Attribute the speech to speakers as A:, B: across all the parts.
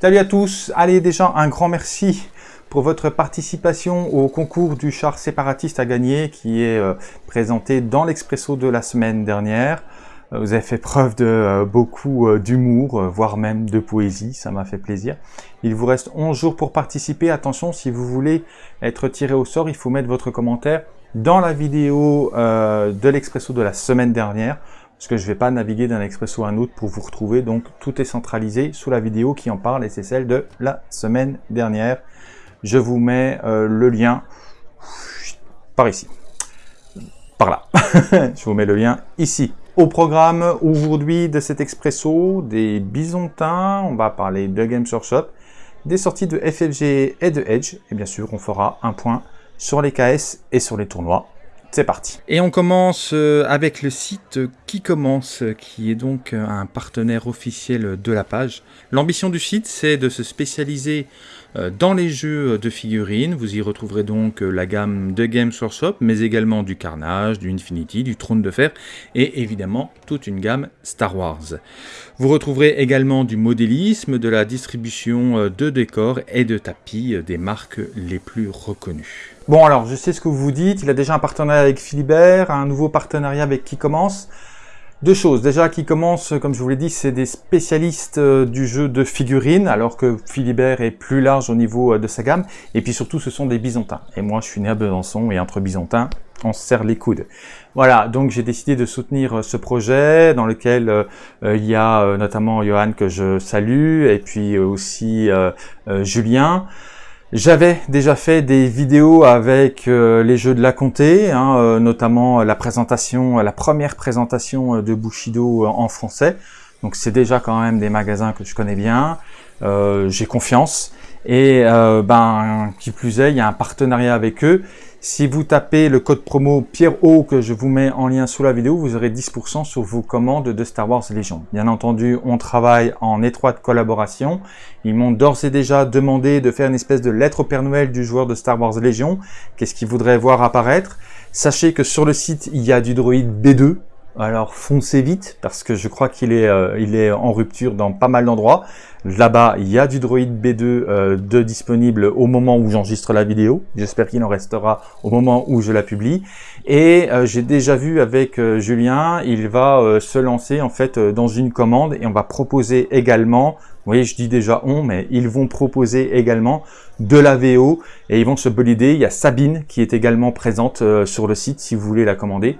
A: Salut à tous, allez déjà un grand merci pour votre participation au concours du char séparatiste à gagner qui est euh, présenté dans l'Expresso de la semaine dernière. Euh, vous avez fait preuve de euh, beaucoup d'humour, voire même de poésie, ça m'a fait plaisir. Il vous reste 11 jours pour participer. Attention, si vous voulez être tiré au sort, il faut mettre votre commentaire dans la vidéo de l'Expresso de la semaine dernière parce que je ne vais pas naviguer d'un expresso à un autre pour vous retrouver, donc tout est centralisé sous la vidéo qui en parle, et c'est celle de la semaine dernière. Je vous mets euh, le lien par ici, par là. je vous mets le lien ici. Au programme aujourd'hui de cet expresso, des bisontins, on va parler de Games Workshop, des sorties de FFG et de Edge, et bien sûr on fera un point sur les KS et sur les tournois. C'est parti. Et on commence euh, avec le site Qui commence, qui est donc euh, un partenaire officiel de la page. L'ambition du site, c'est de se spécialiser euh, dans les jeux de figurines. Vous y retrouverez donc la gamme de Games Workshop, mais également du Carnage, du Infinity, du Trône de Fer, et évidemment toute une gamme Star Wars. Vous retrouverez également du modélisme, de la distribution de décors et de tapis des marques les plus reconnues. Bon alors, je sais ce que vous dites, il a déjà un partenariat avec Philibert, un nouveau partenariat avec Qui Commence. Deux choses, déjà Qui Commence, comme je vous l'ai dit, c'est des spécialistes euh, du jeu de figurines, alors que Philibert est plus large au niveau euh, de sa gamme, et puis surtout ce sont des Bisontins. Et moi je suis né à Besançon, et entre Bisontins, on se serre les coudes. Voilà, donc j'ai décidé de soutenir euh, ce projet dans lequel il y a notamment Johan que je salue et puis aussi Julien. J'avais déjà fait des vidéos avec euh, les jeux de la comté, hein, euh, notamment la première présentation euh, de Bushido en français. Donc c'est déjà quand même des magasins que je connais bien, j'ai confiance. Et ben qui plus est, il y a un partenariat avec eux si vous tapez le code promo Pierre O que je vous mets en lien sous la vidéo, vous aurez 10% sur vos commandes de Star Wars Légion. Bien entendu, on travaille en étroite collaboration. Ils m'ont d'ores et déjà demandé de faire une espèce de lettre au Père Noël du joueur de Star Wars Légion. Qu'est-ce qu'ils voudraient voir apparaître? Sachez que sur le site, il y a du droïde B2. Alors foncez vite parce que je crois qu'il est, euh, est en rupture dans pas mal d'endroits. Là-bas, il y a du Droid B2 euh, de disponible au moment où j'enregistre la vidéo. J'espère qu'il en restera au moment où je la publie. Et euh, j'ai déjà vu avec euh, Julien, il va se lancer en fait dans une commande et on va proposer également, vous voyez je dis déjà on, mais ils vont proposer également de la VO et ils vont se bolider. Il y a Sabine qui est également présente sur le site si vous voulez la commander.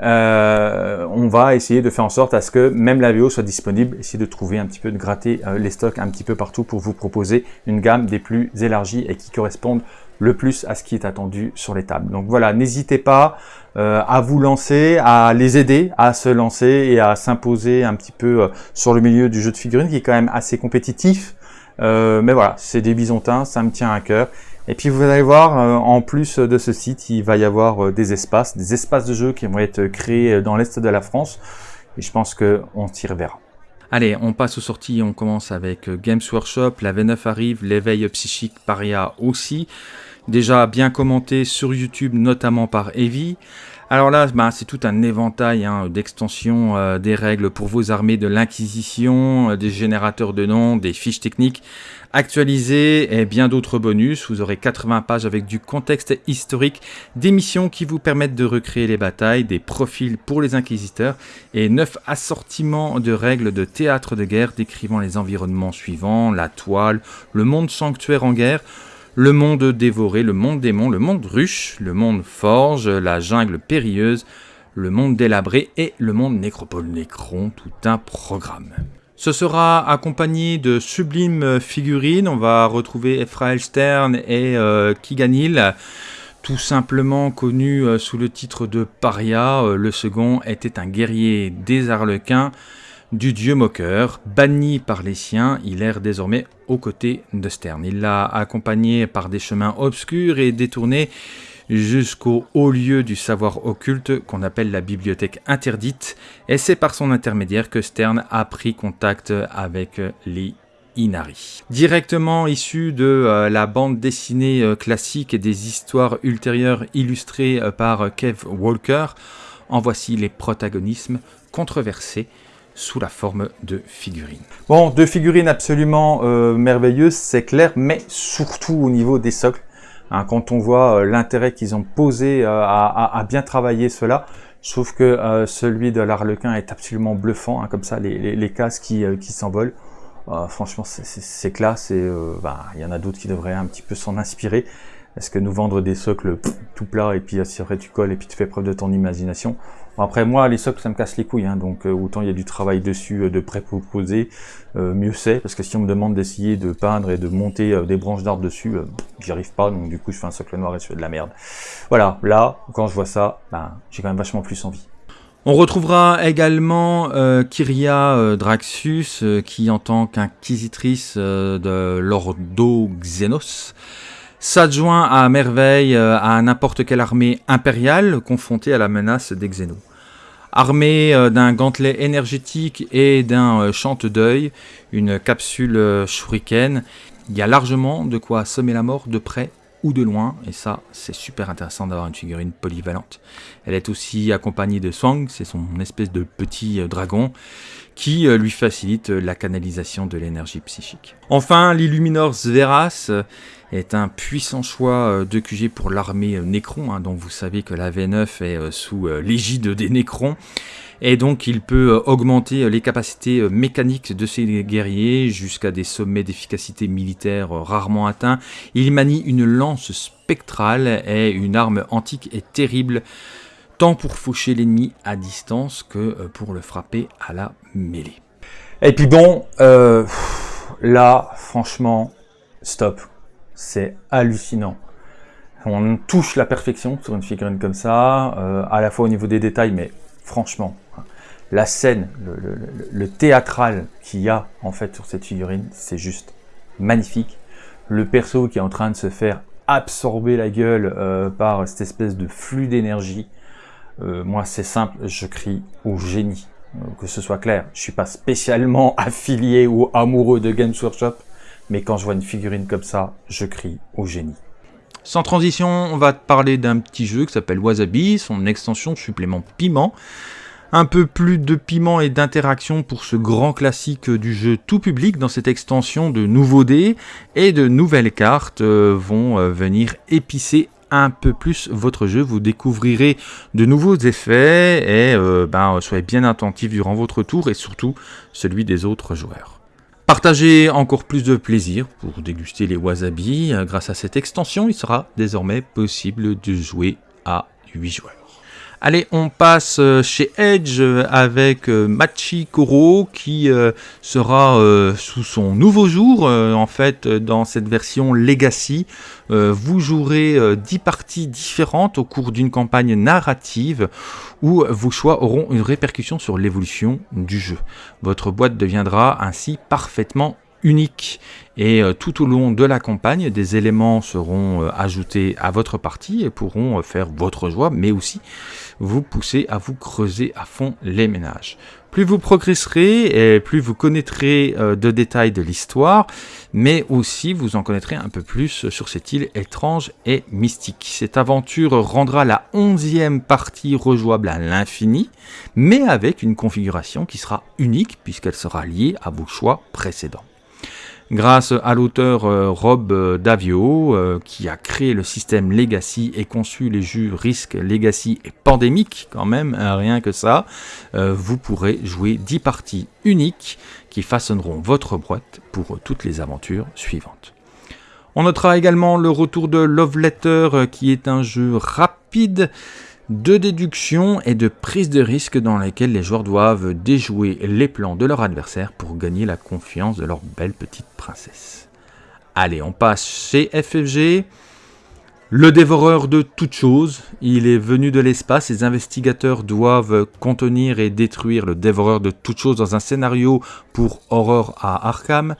A: Euh, on va essayer de faire en sorte à ce que même la VO soit disponible, essayer de trouver un petit peu, de gratter euh, les stocks un petit peu partout pour vous proposer une gamme des plus élargies et qui correspondent le plus à ce qui est attendu sur les tables. Donc voilà, n'hésitez pas euh, à vous lancer, à les aider à se lancer et à s'imposer un petit peu sur le milieu du jeu de figurines qui est quand même assez compétitif. Mais voilà, c'est des bisontins, ça me tient à cœur et puis vous allez voir, euh, en plus de ce site, il va y avoir euh, des espaces, des espaces de jeu qui vont être créés dans l'Est de la France. Et je pense qu'on s'y reverra. Allez, on passe aux sorties, on commence avec euh, Games Workshop, la V9 arrive, l'éveil psychique Paria aussi. Déjà bien commenté sur YouTube, notamment par Evie. Alors là, bah, c'est tout un éventail hein, d'extensions des règles pour vos armées de l'Inquisition, des générateurs de noms, des fiches techniques actualisé et bien d'autres bonus. Vous aurez 80 pages avec du contexte historique, des missions qui vous permettent de recréer les batailles, des profils pour les inquisiteurs et 9 assortiments de règles de théâtre de guerre décrivant les environnements suivants, la toile, le monde sanctuaire en guerre, le monde dévoré, le monde démon, le monde ruche, le monde forge, la jungle périlleuse, le monde délabré et le monde nécropole nécron, tout un programme. Ce sera accompagné de sublimes figurines. On va retrouver Ephrael Stern et euh, Kiganil, tout simplement connu euh, sous le titre de Paria. Euh, le second était un guerrier des Arlequins du dieu moqueur, banni par les siens, il erre désormais aux côtés de Stern. Il l'a accompagné par des chemins obscurs et détournés jusqu'au haut lieu du savoir occulte qu'on appelle la bibliothèque interdite, et c'est par son intermédiaire que Stern a pris contact avec les Inari. Directement issu de euh, la bande dessinée euh, classique et des histoires ultérieures illustrées euh, par Kev Walker, en voici les protagonismes controversés sous la forme de figurines. Bon, deux figurines absolument euh, merveilleuses, c'est clair, mais surtout au niveau des socles. Hein, quand on voit euh, l'intérêt qu'ils ont posé euh, à, bien travailler cela, je trouve que celui de l'Arlequin est absolument bluffant, hein, comme ça, les, les, cases qui, qui s'envolent. franchement, c'est classe et bah, il y en a d'autres qui devraient un petit peu s'en inspirer. Est-ce que nous vendre des socles tout plats et puis après tu colles et puis tu fais preuve de ton imagination Après moi les socles ça me casse les couilles, hein, donc euh, autant il y a du travail dessus euh, de pré-proposé, euh, mieux c'est, parce que si on me demande d'essayer de peindre et de monter des branches d'arbres dessus, j'y arrive pas, donc du coup je fais un socle noir et je fais de la merde. Voilà, là quand je vois ça, ben, j'ai quand même vachement plus envie. On retrouvera également Kyria Draxus, qui en tant qu'inquisitrice de l'Ordo Xenos, s'adjoint à merveille euh, à n'importe quelle armée impériale confrontée à la menace des Xénos. Armée euh, d'un gantelet énergétique et d'un euh, chante deuil, une capsule shuriken, il y a largement de quoi semer la mort de près ou de loin, et ça, c'est super intéressant d'avoir une figurine polyvalente. Elle est aussi accompagnée de Swang, c'est son espèce de petit dragon, qui lui facilite la canalisation de l'énergie psychique. Enfin, l'Illuminor Zveras est un puissant choix euh, de QG pour l'armée euh, Necron, hein, dont vous savez que la V9 est euh, sous l'égide des Necrons. Et donc il peut augmenter les capacités mécaniques de ses guerriers jusqu'à des sommets d'efficacité militaire rarement atteints. Il manie une lance spectrale et une arme antique et terrible, tant pour faucher l'ennemi à distance que pour le frapper à la mêlée. Et puis bon, là, franchement, stop c'est hallucinant. On touche la perfection sur une figurine comme ça, euh, à la fois au niveau des détails, mais franchement, la scène, le, théâtral qu'il y a en fait sur cette figurine, c'est juste magnifique. Le perso qui est en train de se faire absorber la gueule euh, par cette espèce de flux d'énergie, euh, moi c'est simple, je crie au génie. que ce soit clair, je suis pas spécialement affilié ou amoureux de Games Workshop, mais quand je vois une figurine comme ça, je crie au génie. Sans transition, on va te parler d'un petit jeu qui s'appelle Wasabi, son extension supplément piment. Un peu plus de piment et d'interaction pour ce grand classique du jeu tout public. Dans cette extension, de nouveaux dés et de nouvelles cartes euh, vont euh, venir épicer un peu plus votre jeu. Vous découvrirez de nouveaux effets et euh, ben, soyez bien attentif durant votre tour et surtout celui des autres joueurs. Partagez encore plus de plaisir pour déguster les wasabi. Grâce à cette extension, il sera désormais possible de jouer à 8 joueurs. Allez, on passe euh, chez Edge euh, avec euh, Machi Koro qui sera sous son nouveau jour. En fait, dans cette version Legacy, vous jouerez 10 parties différentes au cours d'une campagne narrative où vos choix auront une répercussion sur l'évolution du jeu. Votre boîte deviendra ainsi parfaitement unique et euh, tout au long de la campagne, des éléments seront euh, ajoutés à votre partie et pourront euh, faire votre joie, mais aussi vous pousser à vous creuser à fond les ménages. Plus vous progresserez et plus vous connaîtrez de détails de l'histoire, mais aussi vous en connaîtrez un peu plus sur cette île étrange et mystique. Cette aventure rendra la onzième partie rejouable à l'infini, mais avec une configuration qui sera unique puisqu'elle sera liée à vos choix précédents grâce à l'auteur euh, Rob euh, Davio, euh, qui a créé le système Legacy et conçu les jeux Risk, Legacy et Pandémique, quand même, hein, rien que ça, vous pourrez jouer 10 parties uniques qui façonneront votre boîte pour toutes les aventures suivantes. On notera également le retour de Love Letter, qui est un jeu rapide, de déduction et de prise de risque dans lesquels les joueurs doivent déjouer les plans de leur adversaire pour gagner la confiance de leur belle petite princesse. Allez, on passe chez FFG. Le dévoreur de toutes choses, il est venu de l'espace, les investigateurs doivent contenir et détruire le dévoreur de toutes choses dans un scénario pour Horror à Arkham.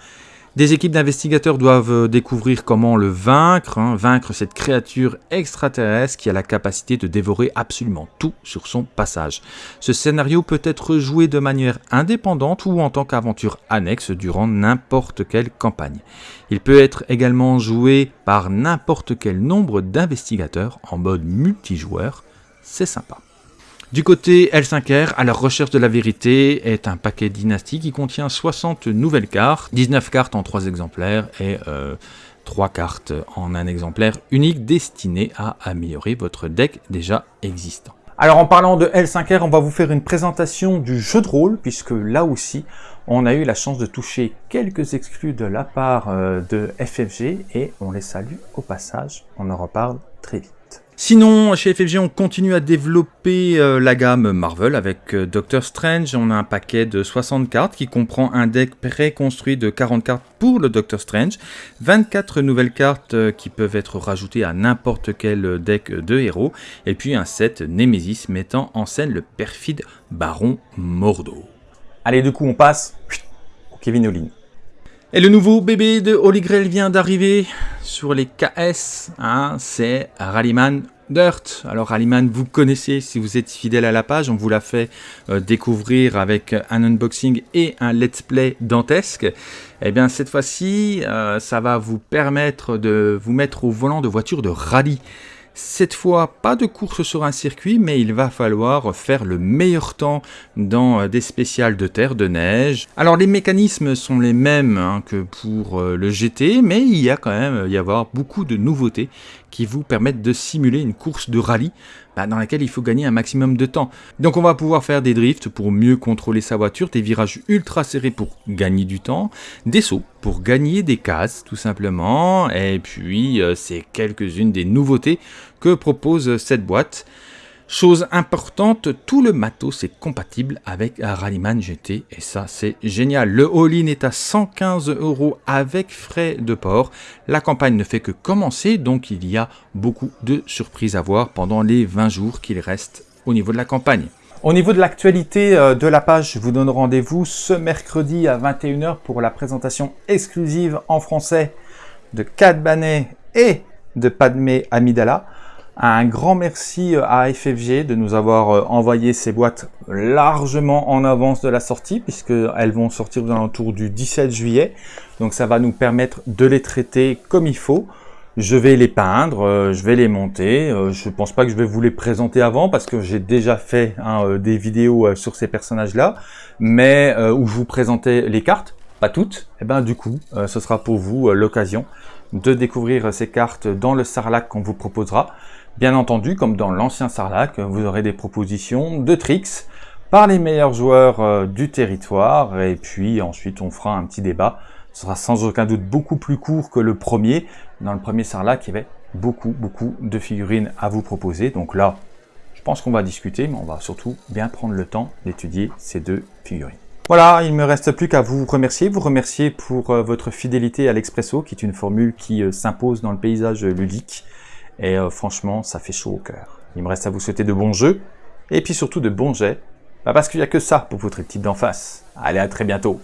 A: Des équipes d'investigateurs doivent euh, découvrir comment le vaincre, hein, vaincre cette créature extraterrestre qui a la capacité de dévorer absolument tout sur son passage. Ce scénario peut être joué de manière indépendante ou en tant qu'aventure annexe durant n'importe quelle campagne. Il peut être également joué par n'importe quel nombre d'investigateurs en mode multijoueur, c'est sympa. Du côté L5R, à la recherche de la vérité est un paquet dynastie qui contient 60 nouvelles cartes, 19 cartes en 3 exemplaires et 3 cartes en un exemplaire unique destiné à améliorer votre deck déjà existant. Alors en parlant de L5R, on va vous faire une présentation du jeu de rôle, puisque là aussi, on a eu la chance de toucher quelques exclus de la part euh, de FFG, et on les salue au passage, on en reparle très vite. Sinon, chez FFG, on continue à développer euh, la gamme Marvel avec euh, Doctor Strange. On a un paquet de 60 cartes qui comprend un deck préconstruit de 40 cartes pour le Doctor Strange, 24 nouvelles cartes euh, qui peuvent être rajoutées à n'importe quel deck de héros, et puis un set Nemesis mettant en scène le perfide Baron Mordo. Allez, du coup, on passe au Kevin Olin. Et le nouveau bébé de Holy Grail vient d'arriver sur les KS, hein, c'est Rallyman Dirt. Alors Rallyman, vous connaissez si vous êtes fidèle à la page, on vous l'a fait euh, découvrir avec un unboxing et un let's play dantesque. Et eh bien cette fois-ci, euh, ça va vous permettre de vous mettre au volant de voitures de rallye. Cette fois, pas de course sur un circuit, mais il va falloir faire le meilleur temps dans euh, des spéciales de terre, de neige. Alors les mécanismes sont les mêmes hein, que pour euh, le GT, mais il y a quand même y avoir beaucoup de nouveautés qui vous permettent de simuler une course de rallye bah, dans laquelle il faut gagner un maximum de temps. Donc on va pouvoir faire des drifts pour mieux contrôler sa voiture, des virages ultra serrés pour gagner du temps, des sauts pour gagner des cases tout simplement, et puis euh, c'est quelques-unes des nouveautés que propose cette boîte. Chose importante, tout le matos est compatible avec Rallyman GT et ça c'est génial. Le all-in est à 115 euros avec frais de port. La campagne ne fait que commencer donc il y a beaucoup de surprises à voir pendant les 20 jours qu'il reste au niveau de la campagne. Au niveau de l'actualité euh, de la page, je vous donne rendez-vous ce mercredi à 21h pour la présentation exclusive en français de Cad Banet et de Padmé Amidala. Un grand merci euh, à FFG de nous avoir euh, envoyé ces boîtes largement en avance de la sortie puisqu'elles vont sortir aux alentours du 17 juillet. Donc ça va nous permettre de les traiter comme il faut. Je vais les peindre, euh, je vais les monter. Je ne pense pas que je vais vous les présenter avant parce que j'ai déjà fait hein, des vidéos sur ces personnages-là, mais où je vous présentais les cartes, pas toutes. Et eh ben du coup, ce sera pour vous l'occasion de découvrir ces cartes dans le Sarlac qu'on vous proposera. Bien entendu, comme dans l'ancien Sarlac, vous aurez des propositions de tricks par les meilleurs joueurs euh, du territoire, et puis ensuite on fera un petit débat. Ce sera sans aucun doute beaucoup plus court que le premier. Dans le premier Sarlac, il y avait beaucoup, beaucoup de figurines à vous proposer. Donc là, je pense qu'on va discuter, mais on va surtout bien prendre le temps d'étudier ces deux figurines. Voilà, il ne me reste plus qu'à vous remercier, vous remercier pour euh, votre fidélité à l'Expresso, qui est une formule qui euh, s'impose dans le paysage ludique. Et euh, franchement, ça fait chaud au cœur. Il me reste à vous souhaiter de bons jeux, et puis surtout de bons jets, bah, parce qu'il n'y a que ça pour votre type d'en face. Allez, à très bientôt